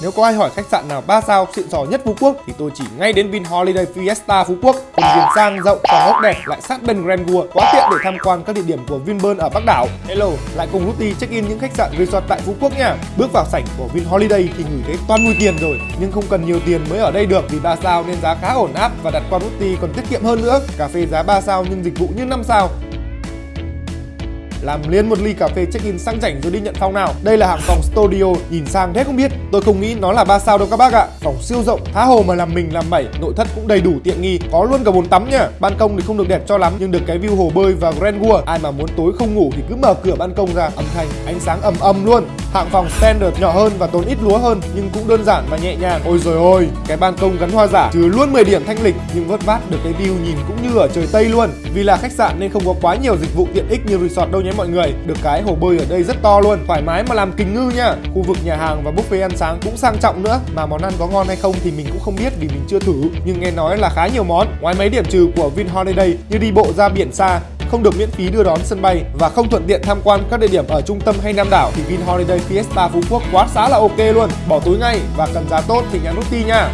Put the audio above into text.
Nếu có ai hỏi khách sạn nào 3 sao xịn sò nhất Phú Quốc thì tôi chỉ ngay đến Vin Holiday Fiesta Phú Quốc. Cùng viên sang rộng, phòng ốc đẹp lại sát bên Grand World, quá tiện để tham quan các địa điểm của Vinpearl ở Bắc đảo. Hello, lại cùng Lutti check in những khách sạn resort tại Phú Quốc nha. Bước vào sảnh của Vin Holiday thì ngửi thấy toàn mùi tiền rồi, nhưng không cần nhiều tiền mới ở đây được vì 3 sao nên giá khá ổn áp và đặt qua Lutti còn tiết kiệm hơn nữa. Cà phê giá 3 sao nhưng dịch vụ như 5 sao làm liền một ly cà phê check-in sang chảnh rồi đi nhận phòng nào. Đây là hạng phòng studio, nhìn sang thế không biết. Tôi không nghĩ nó là ba sao đâu các bác ạ. Phòng siêu rộng, tha hồ mà làm mình làm mẩy, nội thất cũng đầy đủ tiện nghi, có luôn cả bồn tắm nha. Ban công thì không được đẹp cho lắm nhưng được cái view hồ bơi và Grand World. Ai mà muốn tối không ngủ thì cứ mở cửa ban công ra, âm thanh, ánh sáng ầm ầm luôn. Hạng phòng standard nhỏ hơn và tốn ít lúa hơn nhưng cũng đơn giản và nhẹ nhàng. Ôi rồi ôi, cái ban công gắn hoa giả trừ luôn 10 điểm thanh lịch nhưng vớt vát được cái view nhìn cũng như ở trời Tây luôn. Vì là khách sạn nên không có quá nhiều dịch vụ tiện ích như resort đâu nhé mọi người. Được cái hồ bơi ở đây rất to luôn, thoải mái mà làm kính ngư nha. Khu vực nhà hàng và buffet ăn sáng cũng sang trọng nữa. Mà món ăn có ngon hay không thì mình cũng không biết vì mình chưa thử. Nhưng nghe nói là khá nhiều món. Ngoài mấy điểm trừ của Vin Holiday như đi bộ ra biển xa, không được miễn phí đưa đón sân bay và không thuận tiện tham quan các địa điểm ở trung tâm hay Nam đảo thì Vin Holiday Fiesta Phú Quốc quá xá là ok luôn. Bỏ túi ngay và cần giá tốt thì nhắn nút ti nha.